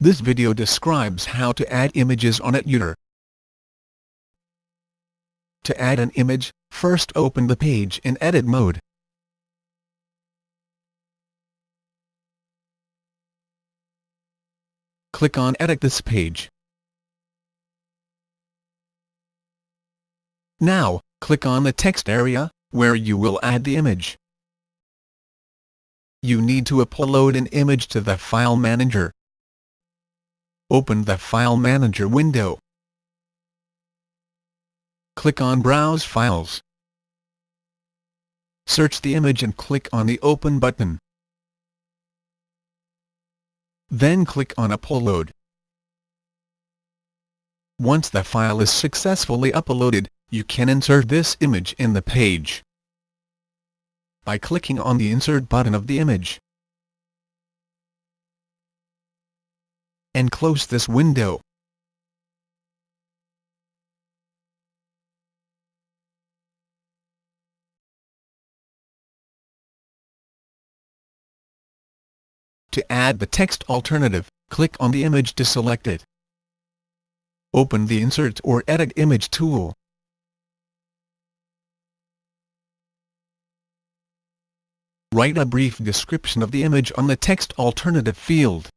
This video describes how to add images on Etutor. To add an image, first open the page in edit mode. Click on Edit this page. Now, click on the text area, where you will add the image. You need to upload an image to the File Manager. Open the File Manager window. Click on Browse Files. Search the image and click on the Open button. Then click on Upload. Once the file is successfully uploaded, you can insert this image in the page by clicking on the Insert button of the image. And close this window. To add the text alternative, click on the image to select it. Open the Insert or Edit Image tool. Write a brief description of the image on the text alternative field.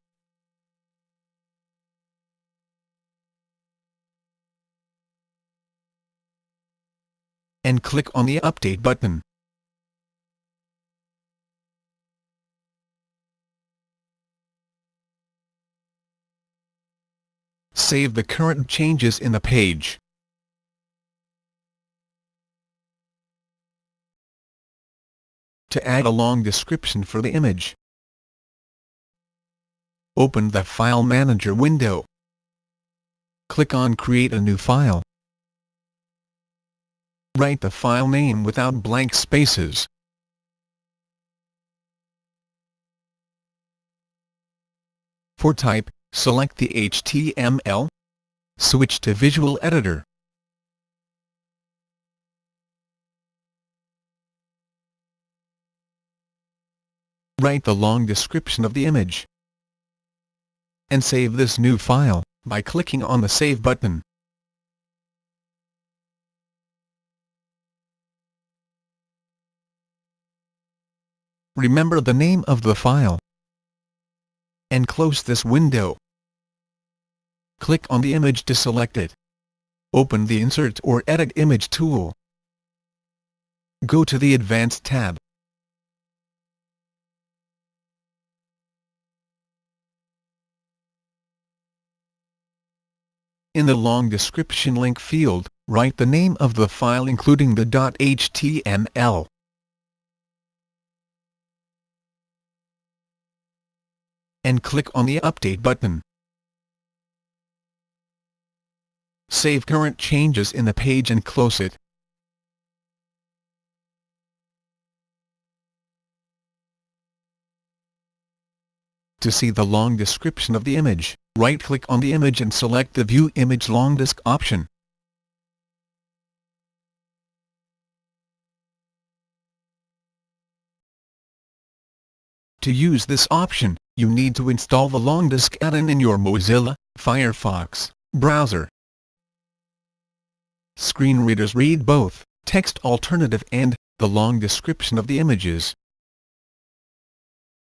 And click on the Update button. Save the current changes in the page. to add a long description for the image. Open the File Manager window. Click on Create a new file. Write the file name without blank spaces. For type, select the HTML. Switch to Visual Editor. Write the long description of the image. And save this new file, by clicking on the Save button. Remember the name of the file. And close this window. Click on the image to select it. Open the Insert or Edit Image tool. Go to the Advanced tab. In the long description link field, write the name of the file including the .html. And click on the Update button. Save current changes in the page and close it. To see the long description of the image, right-click on the image and select the View Image Longdesc option. To use this option, you need to install the Longdesc add-in in your Mozilla Firefox browser. Screen readers read both text alternative and the long description of the images.